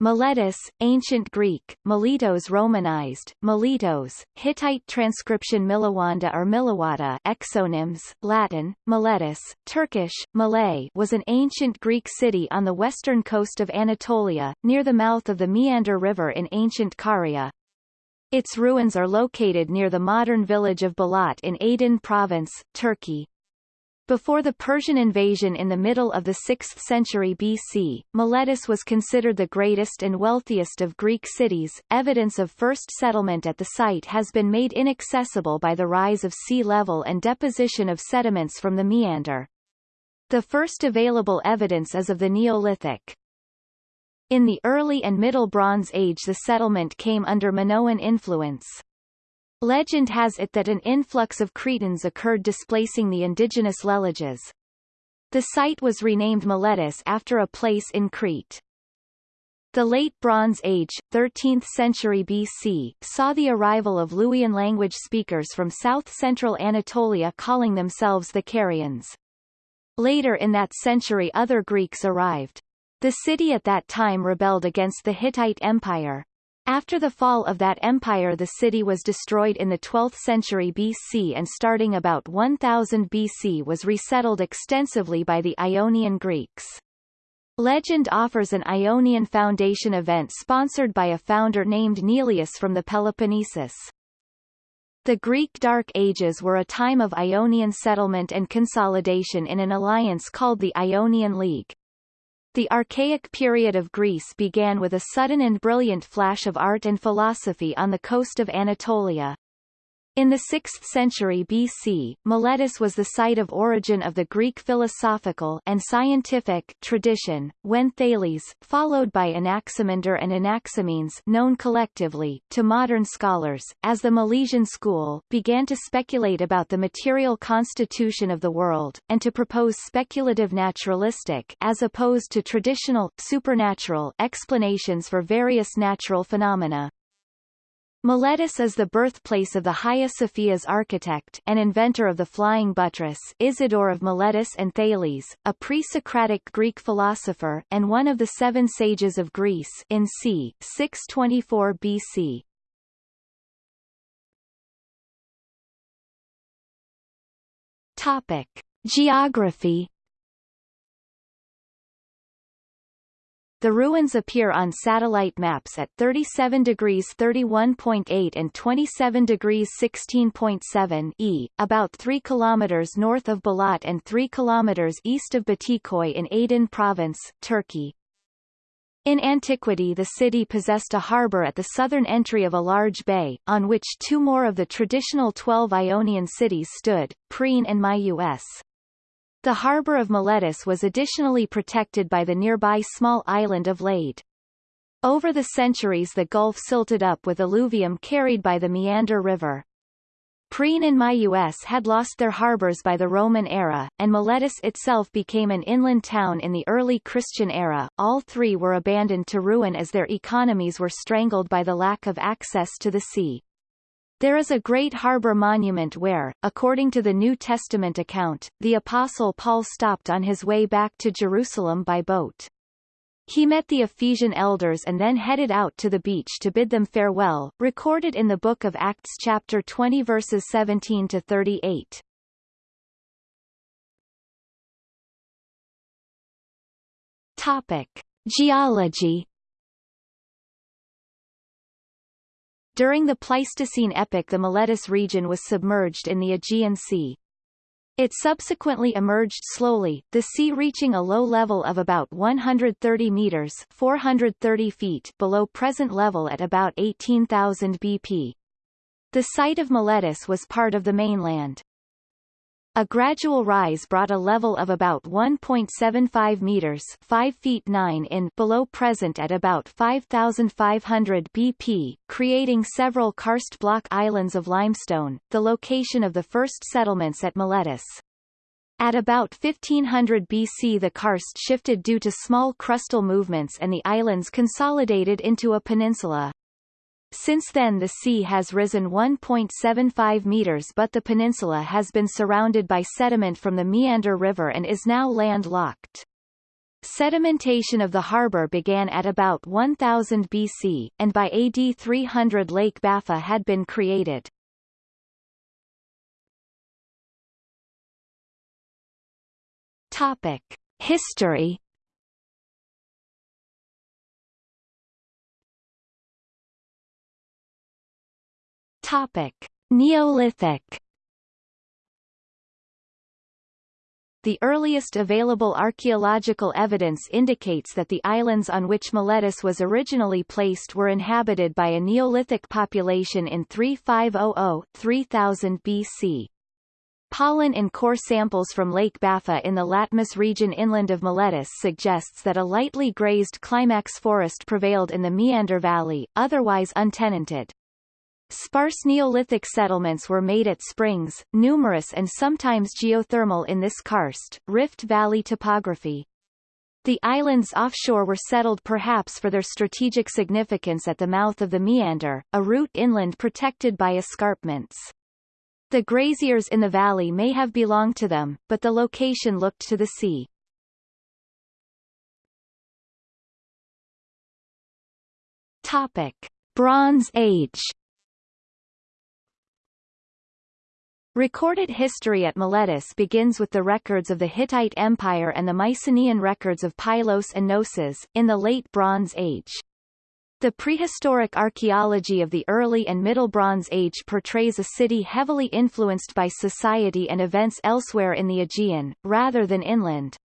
Miletus, Ancient Greek, Miletos Romanized, Miletos, Hittite transcription Milawanda or Milawata exonyms, Latin, Miletus, Turkish, Milet was an ancient Greek city on the western coast of Anatolia, near the mouth of the Meander River in ancient Caria. Its ruins are located near the modern village of Balat in Aydın Province, Turkey. Before the Persian invasion in the middle of the 6th century BC, Miletus was considered the greatest and wealthiest of Greek cities. Evidence of first settlement at the site has been made inaccessible by the rise of sea level and deposition of sediments from the meander. The first available evidence is of the Neolithic. In the early and Middle Bronze Age the settlement came under Minoan influence. Legend has it that an influx of Cretans occurred displacing the indigenous Leleges. The site was renamed Miletus after a place in Crete. The Late Bronze Age, 13th century BC, saw the arrival of Luwian language speakers from south-central Anatolia calling themselves the Carians. Later in that century other Greeks arrived. The city at that time rebelled against the Hittite Empire, after the fall of that empire the city was destroyed in the 12th century BC and starting about 1000 BC was resettled extensively by the Ionian Greeks. Legend offers an Ionian Foundation event sponsored by a founder named Neleus from the Peloponnesus. The Greek Dark Ages were a time of Ionian settlement and consolidation in an alliance called the Ionian League. The archaic period of Greece began with a sudden and brilliant flash of art and philosophy on the coast of Anatolia. In the 6th century BC, Miletus was the site of origin of the Greek philosophical and scientific tradition, when Thales, followed by Anaximander and Anaximenes known collectively, to modern scholars, as the Milesian school, began to speculate about the material constitution of the world, and to propose speculative naturalistic as opposed to traditional, supernatural explanations for various natural phenomena. Miletus is the birthplace of the Hagia Sophia's architect and inventor of the flying buttress Isidore of Miletus and Thales, a pre-Socratic Greek philosopher, and one of the seven sages of Greece in c. 624 BC. Topic. Geography The ruins appear on satellite maps at 37 degrees 31.8 and 27 degrees 16.7 e, about 3 kilometers north of Balat and 3 kilometers east of Batikoy in Aydın province, Turkey. In antiquity the city possessed a harbour at the southern entry of a large bay, on which two more of the traditional twelve Ionian cities stood, Priene and Myus. The harbour of Miletus was additionally protected by the nearby small island of Lade. Over the centuries the gulf silted up with alluvium carried by the Meander River. Priene and Myus had lost their harbours by the Roman era, and Miletus itself became an inland town in the early Christian era. All three were abandoned to ruin as their economies were strangled by the lack of access to the sea. There is a great harbor monument where, according to the New Testament account, the Apostle Paul stopped on his way back to Jerusalem by boat. He met the Ephesian elders and then headed out to the beach to bid them farewell, recorded in the book of Acts chapter 20 verses 17 to 38. Topic. Geology During the Pleistocene epoch the Miletus region was submerged in the Aegean Sea. It subsequently emerged slowly, the sea reaching a low level of about 130 meters 430 feet below present level at about 18,000 BP. The site of Miletus was part of the mainland. A gradual rise brought a level of about 1.75 meters 5 feet 9 in below present at about 5,500 BP, creating several karst block islands of limestone, the location of the first settlements at Miletus. At about 1500 BC the karst shifted due to small crustal movements and the islands consolidated into a peninsula. Since then the sea has risen 1.75 meters but the peninsula has been surrounded by sediment from the Meander River and is now landlocked. Sedimentation of the harbour began at about 1000 BC, and by AD 300 Lake Baffa had been created. Topic: History. Topic: Neolithic. The earliest available archaeological evidence indicates that the islands on which Miletus was originally placed were inhabited by a Neolithic population in 3500-3000 BC. Pollen and core samples from Lake Baffa in the Latmus region inland of Miletus suggests that a lightly grazed climax forest prevailed in the Meander Valley, otherwise untenanted. Sparse Neolithic settlements were made at springs, numerous and sometimes geothermal in this karst, Rift Valley topography. The islands offshore were settled perhaps for their strategic significance at the mouth of the Meander, a route inland protected by escarpments. The graziers in the valley may have belonged to them, but the location looked to the sea. Topic: Bronze Age. Recorded history at Miletus begins with the records of the Hittite Empire and the Mycenaean records of Pylos and Knossos, in the Late Bronze Age. The prehistoric archaeology of the early and Middle Bronze Age portrays a city heavily influenced by society and events elsewhere in the Aegean, rather than inland.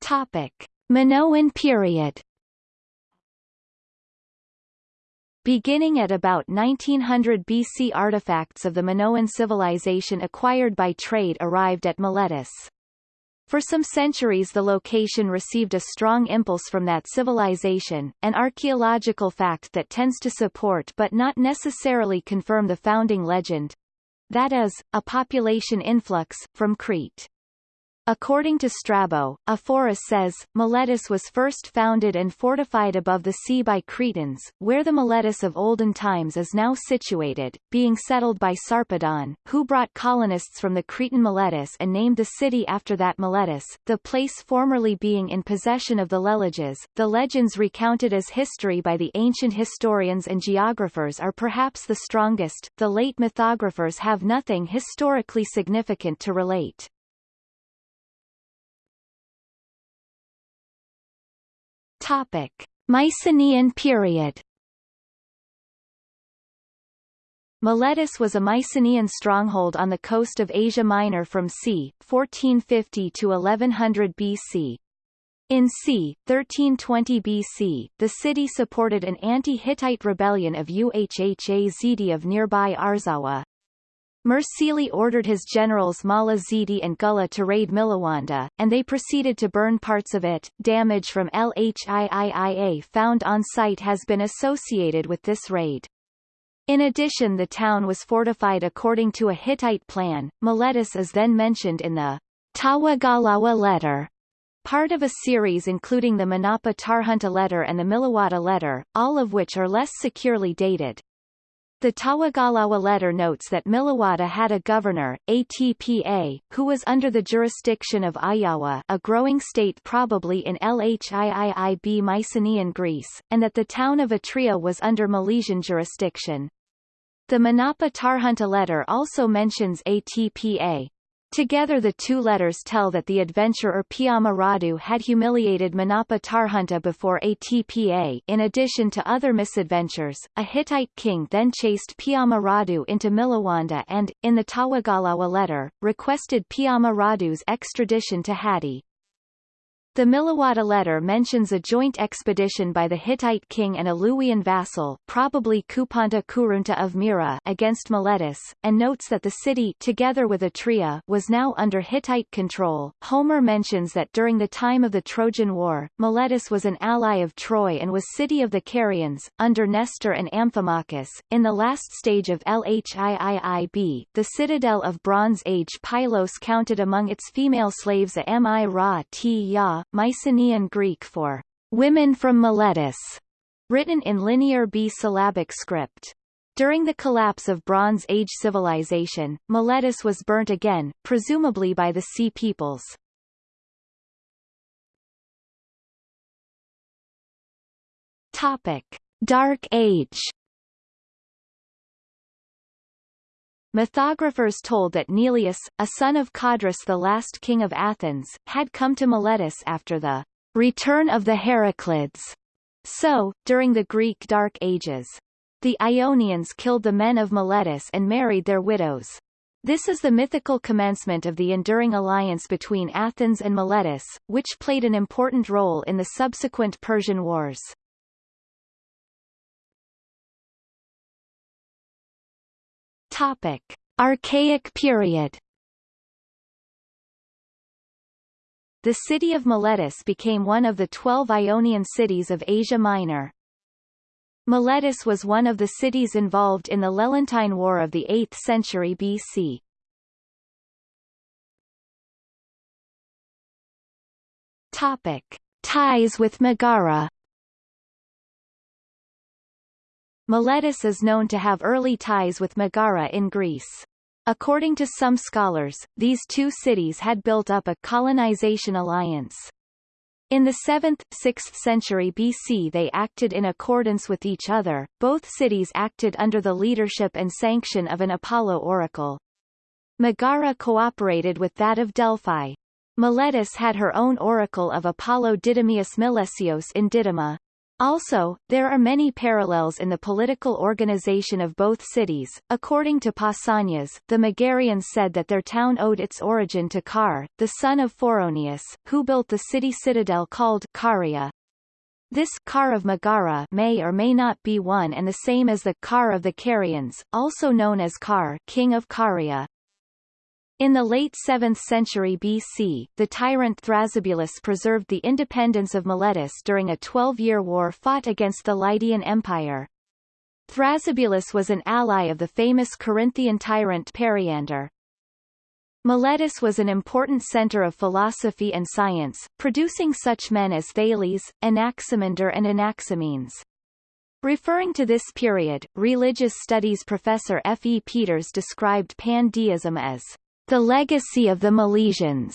Topic. Minoan period Beginning at about 1900 BC artifacts of the Minoan civilization acquired by trade arrived at Miletus. For some centuries the location received a strong impulse from that civilization, an archaeological fact that tends to support but not necessarily confirm the founding legend. That is, a population influx, from Crete. According to Strabo, Ephorus says, Miletus was first founded and fortified above the sea by Cretans, where the Miletus of olden times is now situated, being settled by Sarpedon, who brought colonists from the Cretan Miletus and named the city after that Miletus, the place formerly being in possession of the Leleges. The legends recounted as history by the ancient historians and geographers are perhaps the strongest, the late mythographers have nothing historically significant to relate. Topic: Mycenaean period. Miletus was a Mycenaean stronghold on the coast of Asia Minor from c. 1450 to 1100 BC. In c. 1320 BC, the city supported an anti-Hittite rebellion of Uhha Zidi of nearby Arzawa, Mursili ordered his generals Mala Zidi and Gullah to raid Milawanda, and they proceeded to burn parts of it. Damage from LHIIIA found on site has been associated with this raid. In addition the town was fortified according to a Hittite plan. Miletus is then mentioned in the Tawagalawa letter, part of a series including the Manapa Tarhunta letter and the Milawata letter, all of which are less securely dated. The Tawagalawa letter notes that Milawata had a governor, Atpa, who was under the jurisdiction of Ahhiyawa a growing state probably in Lhiiib Mycenaean Greece, and that the town of Atria was under Milesian jurisdiction. The Manapa Tarhunta letter also mentions Atpa. Together the two letters tell that the adventurer Piama Radu had humiliated Manapa Tarhunta before Atpa in addition to other misadventures, a Hittite king then chased Piama Radu into Milawanda and, in the Tawagalawa letter, requested Piama Radu's extradition to Hatti. The Milawata letter mentions a joint expedition by the Hittite king and a Luwian vassal probably Kupanta Kurunta of Mira against Miletus, and notes that the city together with Atria was now under Hittite control. Homer mentions that during the time of the Trojan War, Miletus was an ally of Troy and was city of the Carians, under Nestor and Amphimachus. In the last stage of Lhiiib, the citadel of Bronze Age Pylos counted among its female slaves a Mi Ra Ya Mycenaean Greek for women from Miletus, written in Linear B syllabic script. During the collapse of Bronze Age civilization, Miletus was burnt again, presumably by the Sea peoples. Topic: Dark Age. Mythographers told that Neleus, a son of Codrus the last king of Athens, had come to Miletus after the return of the Heraclids. So, during the Greek Dark Ages, the Ionians killed the men of Miletus and married their widows. This is the mythical commencement of the enduring alliance between Athens and Miletus, which played an important role in the subsequent Persian Wars. Topic. Archaic period The city of Miletus became one of the twelve Ionian cities of Asia Minor. Miletus was one of the cities involved in the Lelantine War of the 8th century BC. Topic. Ties with Megara Miletus is known to have early ties with Megara in Greece. According to some scholars, these two cities had built up a colonization alliance. In the 7th, 6th century BC they acted in accordance with each other, both cities acted under the leadership and sanction of an Apollo oracle. Megara cooperated with that of Delphi. Miletus had her own oracle of Apollo Didymius Milesios in Didyma. Also, there are many parallels in the political organization of both cities. According to Pausanias, the Megarians said that their town owed its origin to Car, the son of Phoroneus, who built the city citadel called Caria. This Car of Megara may or may not be one and the same as the Car of the Carians, also known as Car, king of Caria. In the late 7th century BC, the tyrant Thrasybulus preserved the independence of Miletus during a 12-year war fought against the Lydian Empire. Thrasybulus was an ally of the famous Corinthian tyrant Periander. Miletus was an important center of philosophy and science, producing such men as Thales, Anaximander and Anaximenes. Referring to this period, religious studies professor F. E. Peters described pandeism as the legacy of the Milesians.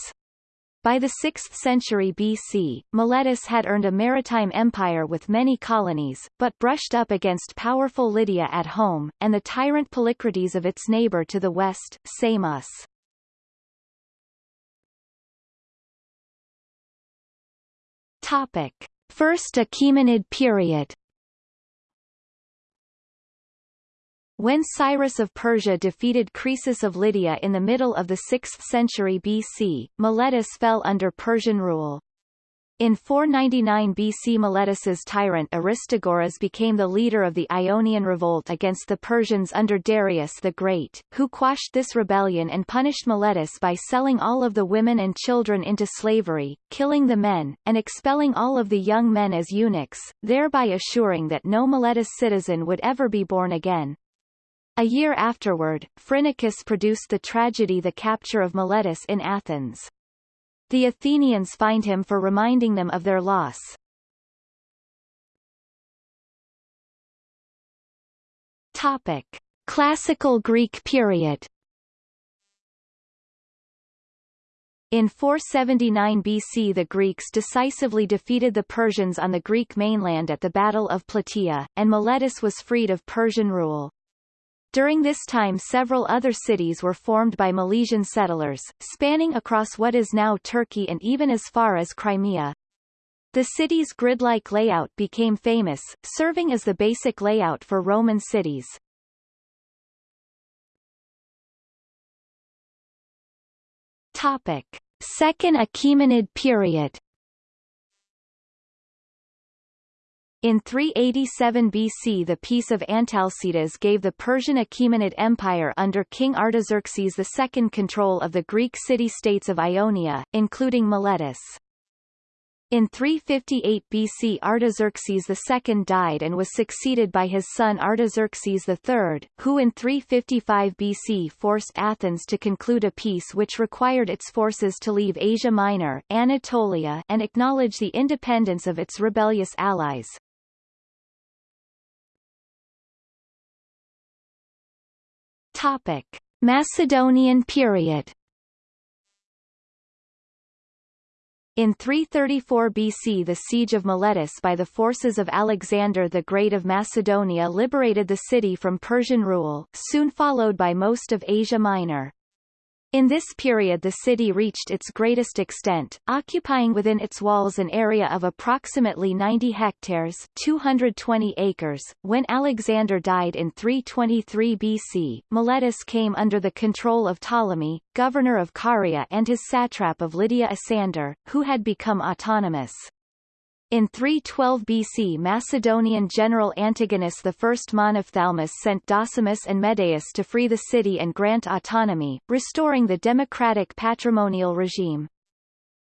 By the 6th century BC, Miletus had earned a maritime empire with many colonies, but brushed up against powerful Lydia at home, and the tyrant Polycrates of its neighbor to the west, Samos. Topic. First Achaemenid period When Cyrus of Persia defeated Croesus of Lydia in the middle of the 6th century BC, Miletus fell under Persian rule. In 499 BC Miletus's tyrant Aristagoras became the leader of the Ionian revolt against the Persians under Darius the Great, who quashed this rebellion and punished Miletus by selling all of the women and children into slavery, killing the men, and expelling all of the young men as eunuchs, thereby assuring that no Miletus citizen would ever be born again. A year afterward, Phrynichus produced the tragedy The Capture of Miletus in Athens. The Athenians fined him for reminding them of their loss. Topic. Classical Greek period In 479 BC the Greeks decisively defeated the Persians on the Greek mainland at the Battle of Plataea, and Miletus was freed of Persian rule. During this time several other cities were formed by Milesian settlers, spanning across what is now Turkey and even as far as Crimea. The city's grid-like layout became famous, serving as the basic layout for Roman cities. Topic. Second Achaemenid period In 387 BC the Peace of Antalcidas gave the Persian Achaemenid Empire under King Artaxerxes II control of the Greek city-states of Ionia, including Miletus. In 358 BC Artaxerxes II died and was succeeded by his son Artaxerxes III, who in 355 BC forced Athens to conclude a peace which required its forces to leave Asia Minor Anatolia and acknowledge the independence of its rebellious allies, Topic. Macedonian period In 334 BC the siege of Miletus by the forces of Alexander the Great of Macedonia liberated the city from Persian rule, soon followed by most of Asia Minor. In this period the city reached its greatest extent, occupying within its walls an area of approximately 90 hectares 220 acres. When Alexander died in 323 BC, Miletus came under the control of Ptolemy, governor of Caria and his satrap of Lydia Isander, who had become autonomous. In 312 BC Macedonian general Antigonus I Monophthalmus sent Docimus and Medeus to free the city and grant autonomy, restoring the democratic patrimonial regime.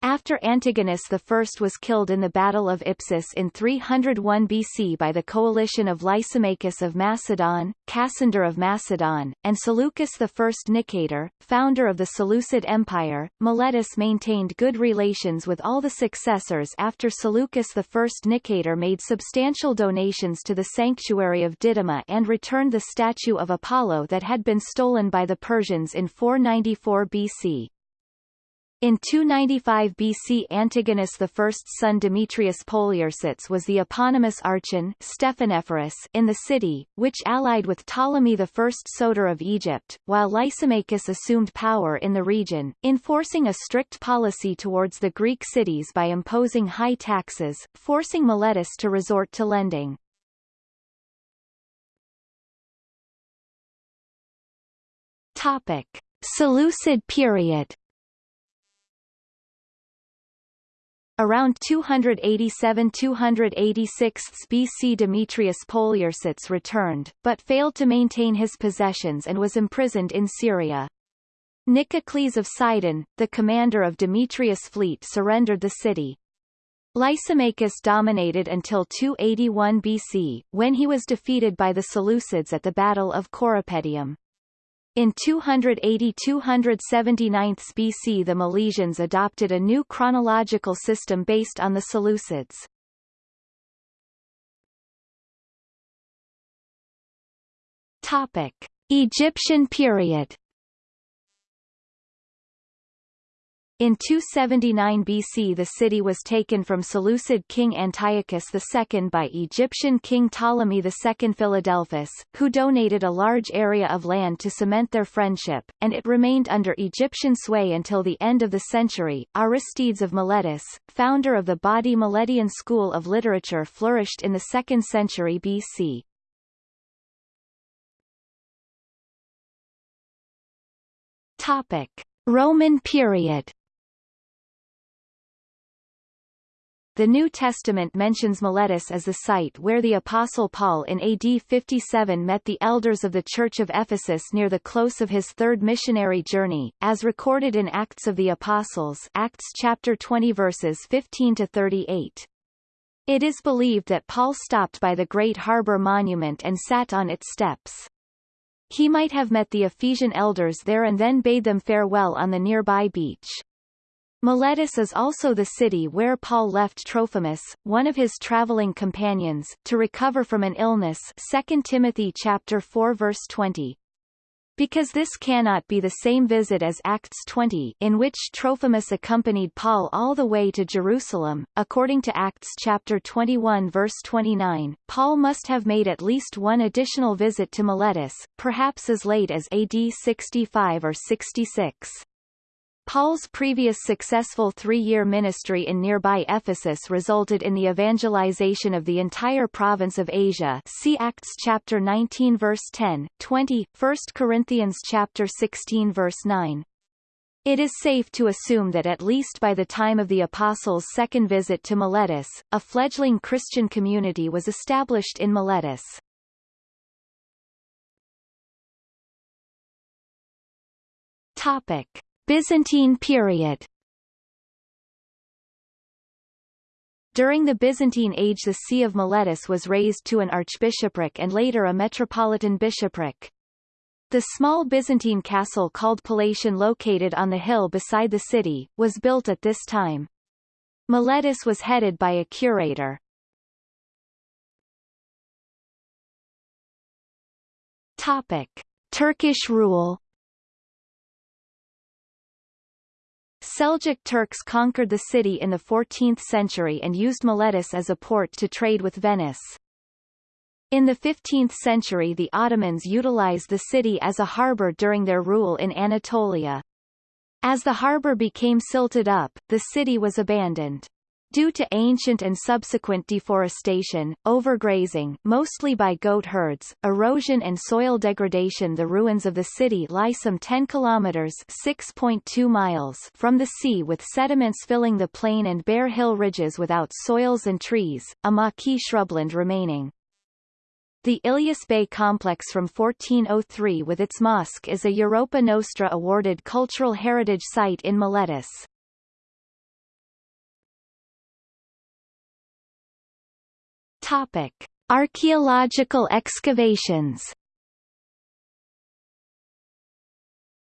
After Antigonus I was killed in the Battle of Ipsus in 301 BC by the coalition of Lysimachus of Macedon, Cassander of Macedon, and Seleucus I Nicator, founder of the Seleucid Empire, Miletus maintained good relations with all the successors after Seleucus I Nicator made substantial donations to the sanctuary of Didyma and returned the statue of Apollo that had been stolen by the Persians in 494 BC. In 295 BC Antigonus I's son Demetrius Poliorcetes was the eponymous archon Stephanephorus in the city, which allied with Ptolemy I Soter of Egypt, while Lysimachus assumed power in the region, enforcing a strict policy towards the Greek cities by imposing high taxes, forcing Miletus to resort to lending. Topic. Seleucid period Around 287–286 BC Demetrius Poliorcetes returned, but failed to maintain his possessions and was imprisoned in Syria. Nicocles of Sidon, the commander of Demetrius' fleet surrendered the city. Lysimachus dominated until 281 BC, when he was defeated by the Seleucids at the Battle of Corupedium. In 280–279 BC the Milesians adopted a new chronological system based on the Seleucids. Topic: Egyptian period In 279 BC the city was taken from Seleucid king Antiochus II by Egyptian king Ptolemy II Philadelphus, who donated a large area of land to cement their friendship, and it remained under Egyptian sway until the end of the century. Aristides of Miletus, founder of the Badi Miletian school of literature flourished in the 2nd century BC. Topic. Roman period The New Testament mentions Miletus as the site where the Apostle Paul in AD 57 met the elders of the Church of Ephesus near the close of his third missionary journey, as recorded in Acts of the Apostles Acts chapter 20 verses 15 to 38. It is believed that Paul stopped by the Great Harbor Monument and sat on its steps. He might have met the Ephesian elders there and then bade them farewell on the nearby beach. Miletus is also the city where Paul left Trophimus, one of his traveling companions, to recover from an illness 2 Timothy chapter 4 verse 20. Because this cannot be the same visit as Acts 20 in which Trophimus accompanied Paul all the way to Jerusalem, according to Acts chapter 21 verse 29, Paul must have made at least one additional visit to Miletus, perhaps as late as AD 65 or 66. Paul's previous successful three-year ministry in nearby Ephesus resulted in the evangelization of the entire province of Asia see Acts chapter 19 verse 10, 20, 1 Corinthians chapter 16 verse 9. It is safe to assume that at least by the time of the Apostles' second visit to Miletus, a fledgling Christian community was established in Miletus. Topic. Byzantine period During the Byzantine age the See of Miletus was raised to an archbishopric and later a metropolitan bishopric. The small Byzantine castle called Palatium located on the hill beside the city, was built at this time. Miletus was headed by a curator. Topic. Turkish rule Seljuk Turks conquered the city in the 14th century and used Miletus as a port to trade with Venice. In the 15th century the Ottomans utilized the city as a harbour during their rule in Anatolia. As the harbour became silted up, the city was abandoned. Due to ancient and subsequent deforestation, overgrazing mostly by goat herds, erosion and soil degradation the ruins of the city lie some 10 kilometers 6.2 miles from the sea with sediments filling the plain and bare hill ridges without soils and trees, a maquis shrubland remaining. The Ilyas Bey complex from 1403 with its mosque is a Europa Nostra awarded cultural heritage site in Miletus. Topic: Archaeological excavations.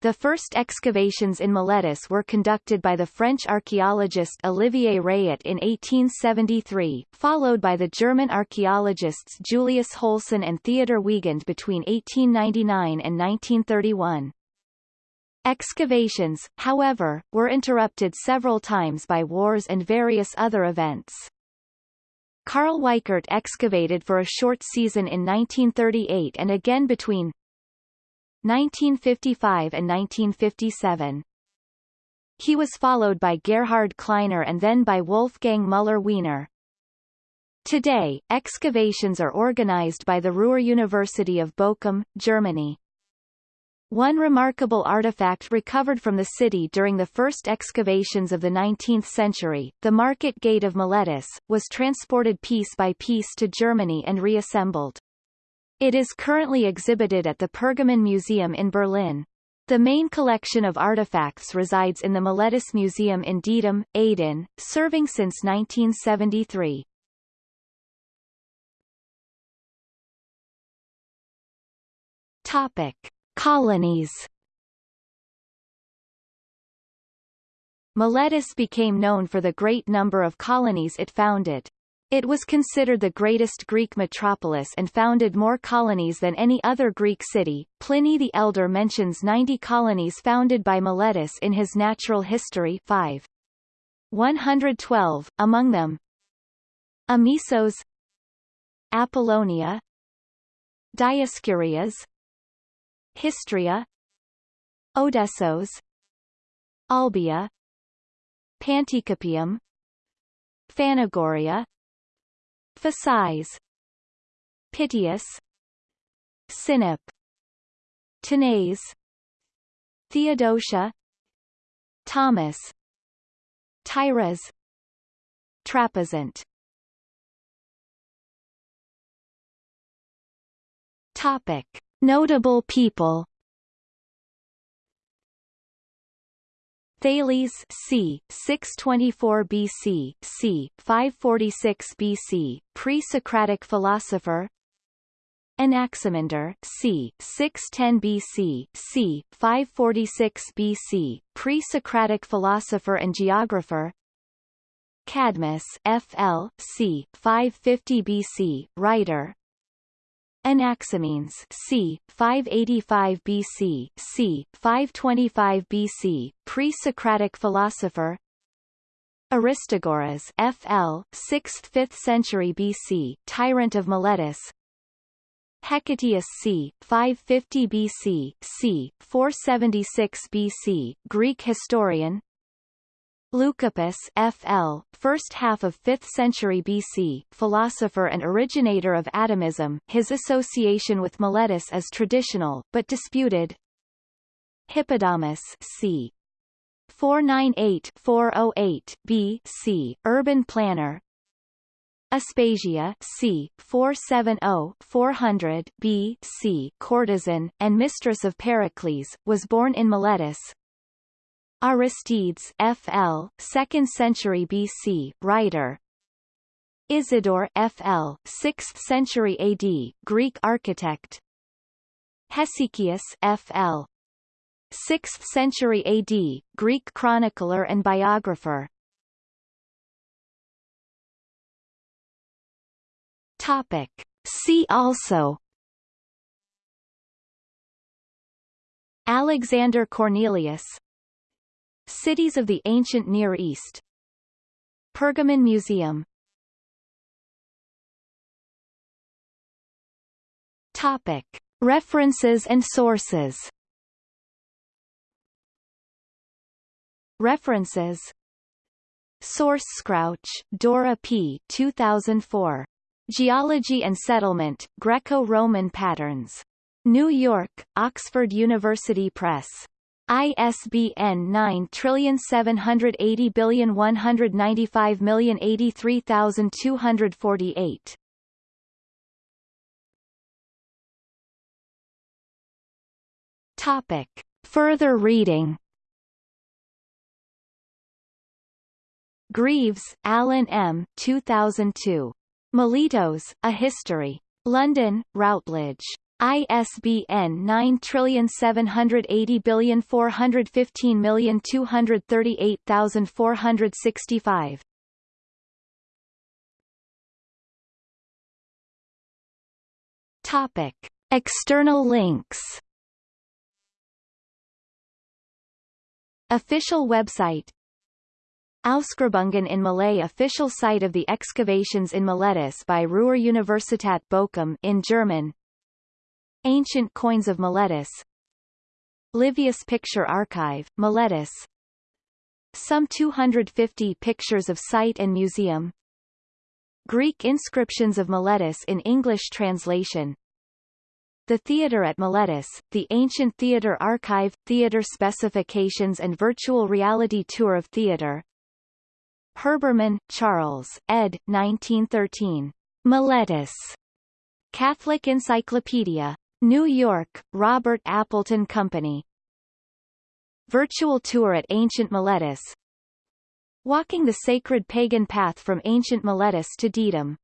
The first excavations in Miletus were conducted by the French archaeologist Olivier Rayet in 1873, followed by the German archaeologists Julius Hülsen and Theodor Wiegand between 1899 and 1931. Excavations, however, were interrupted several times by wars and various other events. Karl Weichert excavated for a short season in 1938 and again between 1955 and 1957. He was followed by Gerhard Kleiner and then by Wolfgang Müller-Wiener. Today, excavations are organized by the Ruhr University of Bochum, Germany. One remarkable artifact recovered from the city during the first excavations of the 19th century, the Market Gate of Miletus, was transported piece by piece to Germany and reassembled. It is currently exhibited at the Pergamon Museum in Berlin. The main collection of artifacts resides in the Miletus Museum in Didim, Aydın, serving since 1973. Topic. Colonies Miletus became known for the great number of colonies it founded. It was considered the greatest Greek metropolis and founded more colonies than any other Greek city. Pliny the Elder mentions 90 colonies founded by Miletus in his Natural History 5. 112, among them Amisos Apollonia Dioscurias Histria. Odessos. Olbia. Panticapaeum Phanagoria. Phasis Pitius. Sinope Tanais. Theodosia. Tomis. Tyras Trapezunt. Topic Notable people Thales c. 624 BC, c. 546 BC, pre-Socratic philosopher. Anaximander c. 610 BC, c. 546 BC, pre-Socratic philosopher and geographer. Cadmus FL c. 550 BC, writer, Anaximenes c. 585 BC, c. 525 BC, pre-Socratic philosopher. Aristagoras FL, 6th-5th century BC, tyrant of Miletus. Hecataeus c. 550 BC, c. 476 BC, Greek historian. Leucippus FL, first half of 5th century BC, philosopher and originator of atomism, his association with Miletus is traditional, but disputed. Hippodamus c. 498-408 BC, urban planner. Aspasia c. 470-400 BC, courtesan, and mistress of Pericles, was born in Miletus, Aristides FL, 2nd century BC, writer. Isidore FL, 6th century AD, Greek architect. Hesychius FL, 6th century AD, Greek chronicler and biographer. Topic. See also Alexander Cornelius Cities of the Ancient Near East Pergamon Museum Topic. References and sources References Sources Crouch, Dora P. 2004. Geology and Settlement, Greco-Roman Patterns. New York, Oxford University Press. ISBN 9780195083248. Topic. Further reading Greaves, Alan M. 2002. Miletos, A History. London, Routledge. ISBN 9780415238465. Topic. External links Official website Ausgrabungen in Milet official site of the excavations in Miletus by Ruhr-Universität Bochum in German Ancient coins of Miletus Livius Picture Archive, Miletus Some 250 pictures of site and museum Greek inscriptions of Miletus in English translation the Theatre at Miletus, the Ancient Theatre Archive, Theatre Specifications and Virtual Reality Tour of Theatre Herbermann, Charles, ed. 1913. Miletus. Catholic Encyclopedia. New York, Robert Appleton Company. Virtual tour at Ancient Miletus Walking the sacred pagan path from ancient Miletus to Didyma